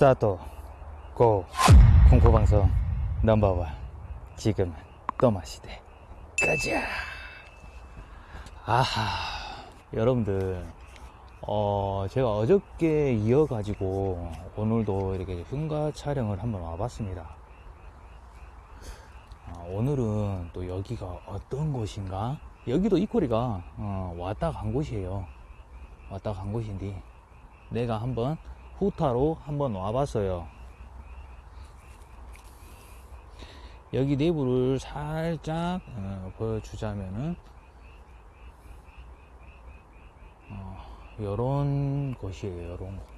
스타트 고 공포방송 넘버원. 지금은 또마시대. 가자! 아하 여러분들. 어 제가 어저께 이어 가지고 오늘도 이렇게 흉가 촬영을 한번 와봤습니다. 아, 오늘은 또 여기가 어떤 곳인가? 여기도 이코리가 어, 왔다 간 곳이에요. 왔다 간 곳인데 내가 한번 후타로 한번 와봤어요. 여기 내부를 살짝 어, 보여주자면은 어, 요런 곳이에요. 요런 곳.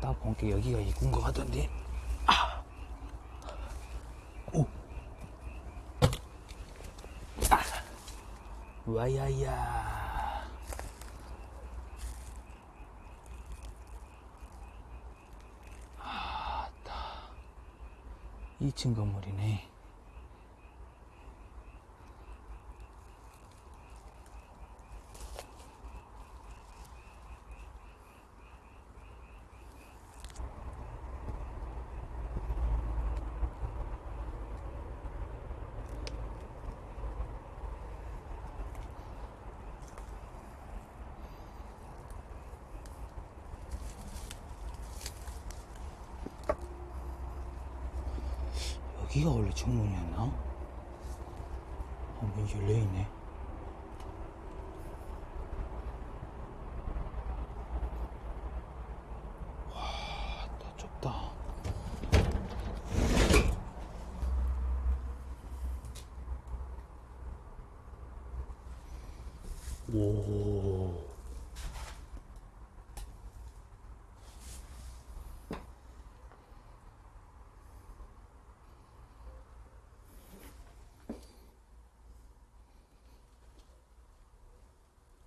딱 보니까 여기가 입구인 것 같던데. 아. 오. 아. 와야야. 아따. 2층 건물이네. 여기가 원래 정문이었나? 어, 문 열려있네. 와, 나 좁다. 오.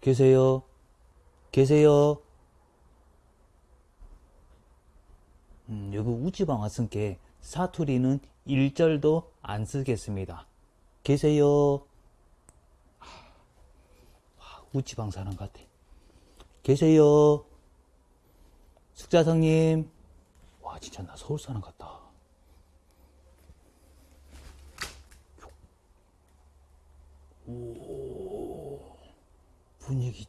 계세요? 계세요? 음, 여기 우지방 왔으니까 사투리는 일절도 안 쓰겠습니다. 계세요? 와, 우지방 사람 같아. 계세요? 숙자성님? 와, 진짜 나 서울 사람 같다. 오. 분위기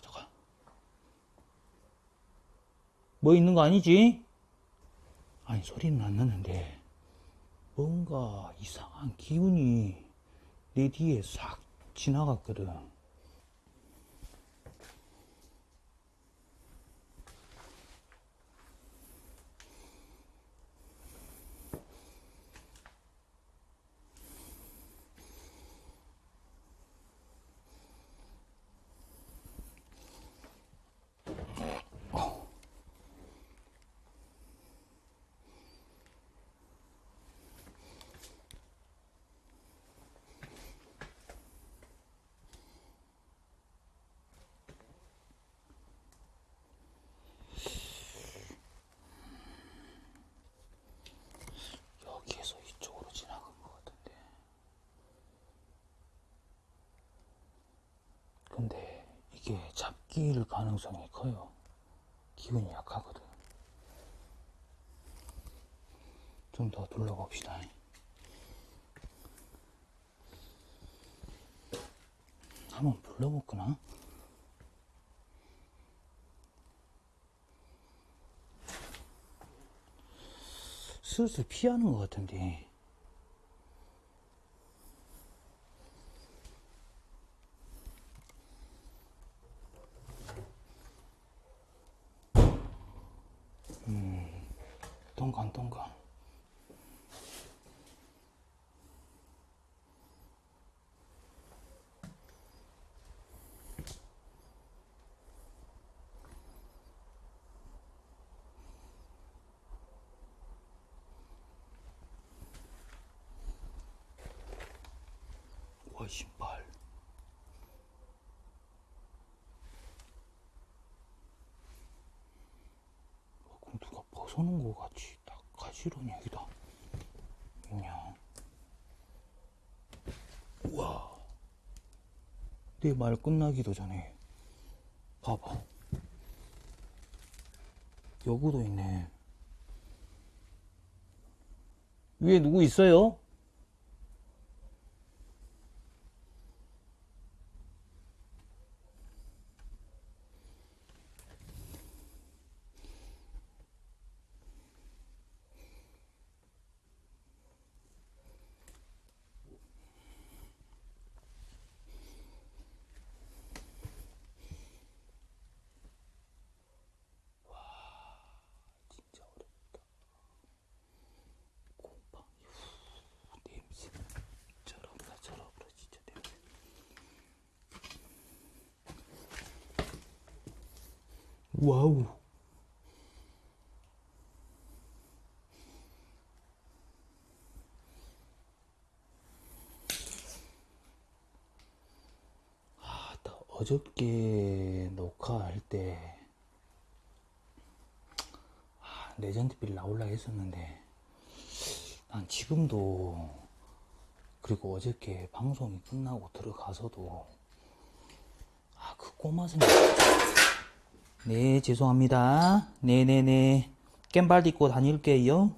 잠깐. 뭐 있는 거 아니지? 아니 소리는 안 나는데 뭔가 이상한 기운이 내 뒤에 싹 지나갔거든 여기에서 이쪽으로 지나간 것 같은데 근데 이게 잡기일 가능성이 커요 기운이 약하거든 좀 더 둘러봅시다 한번 불러볼까나? 슬슬 피하는 것 같은데. ンカントンカン。 벗어놓은 거 같이 딱 가지런히 여기다. 있냐. 우와. 내 말 끝나기도 전에 봐봐. 여기도 있네. 위에 누구 있어요? 진짜 어렵다. 곰팡이 후, 냄새 저럽다 저럽다 진짜 냄새. 와우. 아, 나 어저께 녹화할 때 아, 레전드 빌 나올라 했었는데 난 지금도 그리고 어저께 방송이 끝나고 들어가서도 아 그 꼬마 생각 네 죄송합니다. 네네네. 깸발 딛고 다닐게요.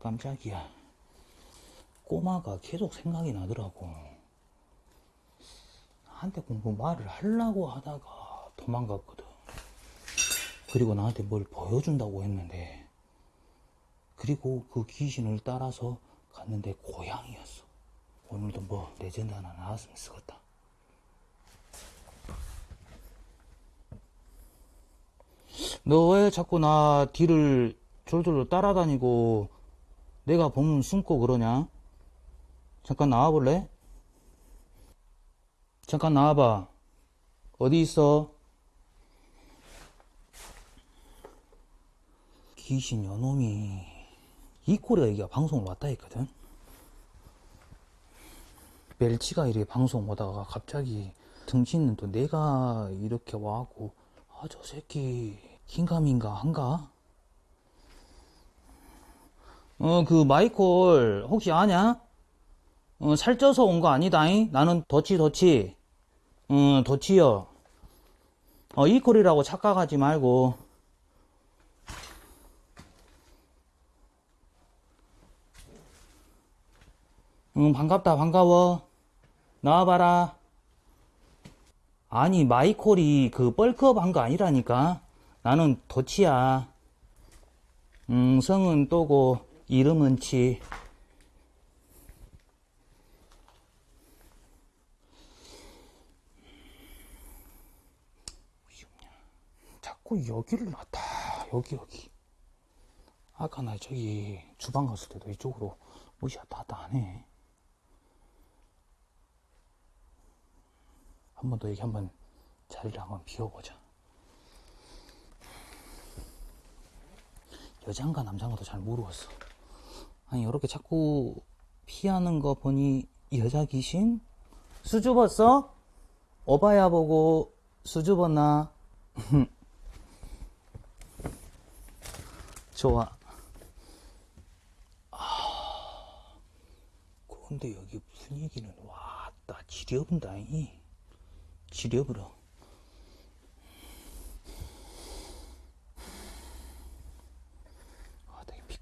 깜짝이야. 꼬마가 계속 생각이 나더라고. 한테 공부 말을 하려고 하다가 도망갔거든. 그리고 나한테 뭘 보여준다고 했는데 그리고 그 귀신을 따라서 갔는데 고양이였어. 오늘도 뭐 레전드 하나 나왔으면 쓰겠다 너 왜 자꾸 나 뒤를 졸졸 따라다니고 내가 보면 숨고 그러냐? 잠깐 나와볼래? 잠깐 나와봐. 어디 있어? 귀신 여놈이. 이 꼴에 얘기가 방송을 왔다 했거든. 멜치가 이렇게 방송 오다가 갑자기 등신은 또 내가 이렇게 와갖고 아 저 새끼 긴가민가 한가? 어 그 마이콜 혹시 아냐? 어 살쪄서 온 거 아니다잉? 나는 더치 더치 응 더치여 어 이꼴이라고 착각하지 말고 응, 반갑다, 반가워. 나와봐라. 아니, 마이콜이 그 뻘크업 한 거 아니라니까. 나는 도치야. 음, 성은 또고, 이름은 치. 자꾸 여기를 놨다. 여기, 여기. 아까 나 저기 주방 갔을 때도 이쪽으로 무시 왔다 갔다 하네. 한 번 더 여기 한번 자리를 한번 비워보자. 여잔가 남잔가도 잘 모르겠어. 아니 이렇게 자꾸 피하는 거 보니 여자 귀신? 수줍었어? 어바야 보고 수줍었나? 좋아. 아, 근데 여기 분위기는 왔다 지려본다잉. 지려버려.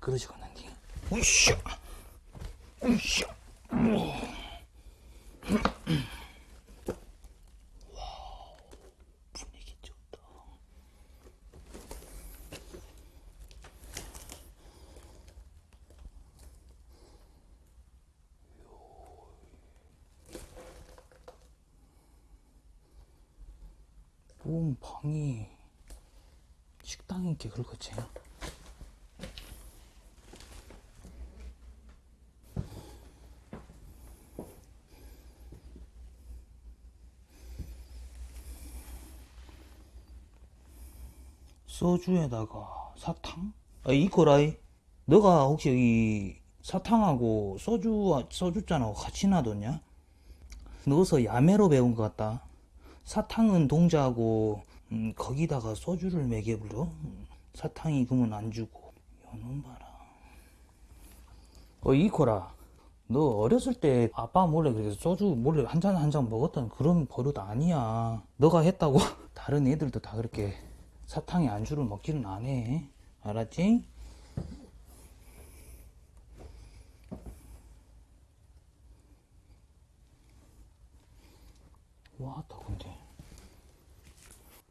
아, 되게 미끄러지겠는데. 으쌰! 으쌰! 방이 식당인 게 그렇겠지? 소주에다가 사탕? 아, 이거라이. 너가 혹시 이 사탕하고 소주, 소주잔하고 같이 놔뒀냐? 넣어서 야매로 배운 것 같다. 사탕은 동자고 음, 거기다가 소주를. 음, 사탕이 그러면 안 주고. 요놈 봐라. 어 이코라. 너 어렸을 때 아빠 몰래 그렇게 소주 몰래 한 잔 한 잔 먹었던 그런 버릇 아니야. 너가 했다고 다른 애들도 다 그렇게 사탕에 안주를 먹지는 안 해. 알았지? 와따 근데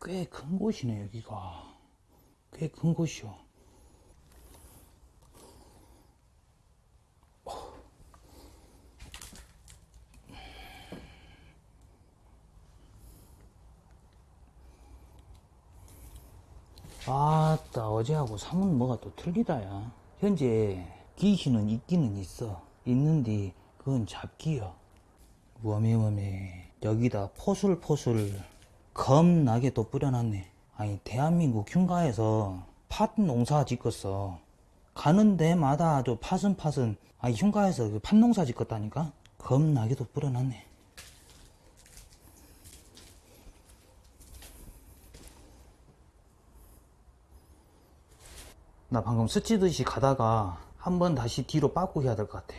꽤 큰 곳이네 여기가 꽤 큰 곳이요 아따 어제하고 사뭇 뭐가 또 틀리다 야. 현재 귀신은 있기는 있어. 있는데 그건 잡기여. 워메워메. 여기다 포술포술 겁나게 또 뿌려놨네. 아니 대한민국 흉가에서 팥 농사 짓겠어. 가는 데마다 아주 팥은 팥은 아니 흉가에서 그 팥 농사 짓겠다니까? 겁나게 또 뿌려놨네 나 방금 스치듯이 가다가 한 번 다시 뒤로 빠꾸 해야 될 것 같아.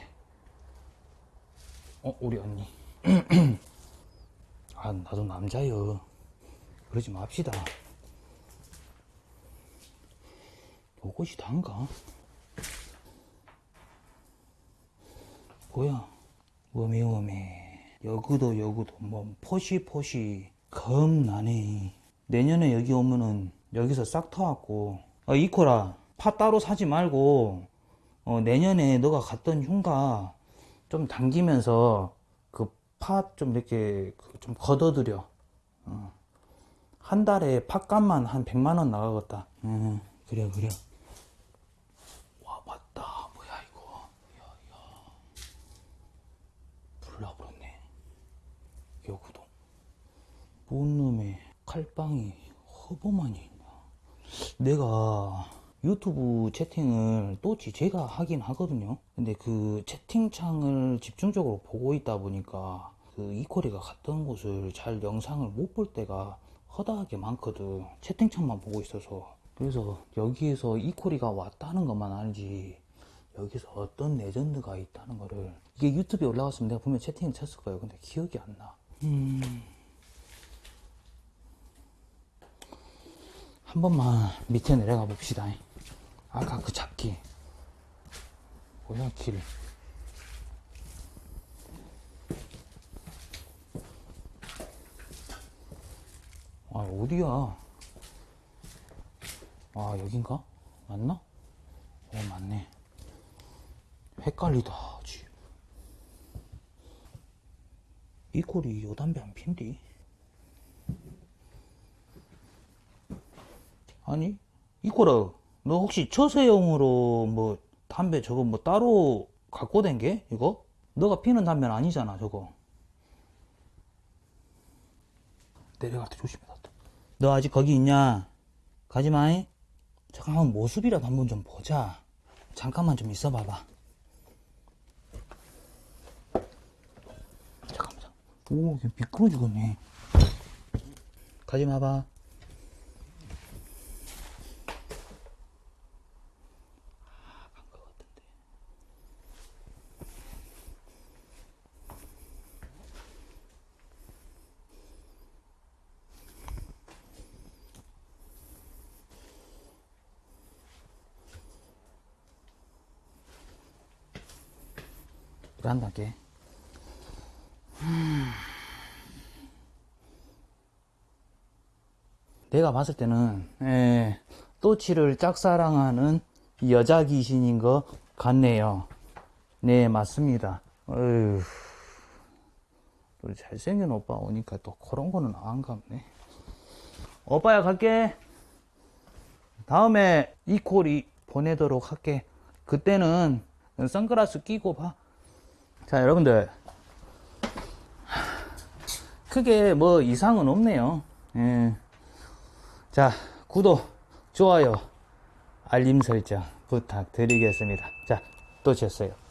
어 우리 언니. 아 나도 남자여. 그러지 맙시다. 요것이 단가? 뭐야? 워메워메 여구도 여구도. 뭐 포시포시. 겁나네. 내년에 여기 오면은 여기서 싹 터갖고. 어 이코라 파 따로 사지 말고 어, 내년에 너가 갔던 흉가 좀 당기면서 그팥좀 이렇게 그좀 걷어들여. 어. 한 달에 팥값만 한 100만 원 나가겠다. 음, 그래 그래. 와 맞다. 뭐야 이거. 야야. 불나버렸네. 여구동. 뭔 놈의 칼빵이 허범하니 있나. 내가 유튜브 채팅을 또지 제가 하긴 하거든요. 근데 그 채팅창을 집중적으로 보고 있다 보니까 그 이코리가 갔던 곳을 잘 영상을 못 볼 때가 허다하게 많거든. 채팅창만 보고 있어서. 그래서 여기에서 이코리가 왔다는 것만 알지. 여기서 어떤 레전드가 있다는 거를 이게 유튜브에 올라갔으면 내가 분명 채팅을 쳤을 거예요. 근데 기억이 안 나. 음. 한 번만 밑에 내려가 봅시다. 아까 그 잡기. 뭐야, 길. 아, 어디야? 아, 여긴가? 맞나? 어, 맞네. 헷갈리다, 지. 이 꼴이 요 담배 안 핀디? 아니, 이꼬라, 너 혹시 처세용으로 뭐 담배 저거 뭐 따로 갖고 된 게? 이거? 너가 피는 담배는 아니잖아, 저거. 내려갈 때 조심해, 놨다. 너 아직 거기 있냐? 가지 마잉. 잠깐만 모습이라도 한번 좀 보자. 잠깐만 좀 있어 봐봐. 잠깐만. 오, 미끄러 죽었네. 가지 마봐. 한다 게. 내가 봤을 때는 에, 또치를 짝사랑하는 여자 귀신인 것 같네요. 네 맞습니다. 어휴, 또 잘생긴 오빠 오니까 또 그런 거는 안 갑네. 오빠야 갈게. 다음에 이 콜이 보내도록 할게. 그때는 선글라스 끼고 봐. 자, 여러분들. 크게 뭐 이상은 없네요. 예. 자, 구독, 좋아요, 알림 설정 부탁드리겠습니다. 자, 또 쳤어요.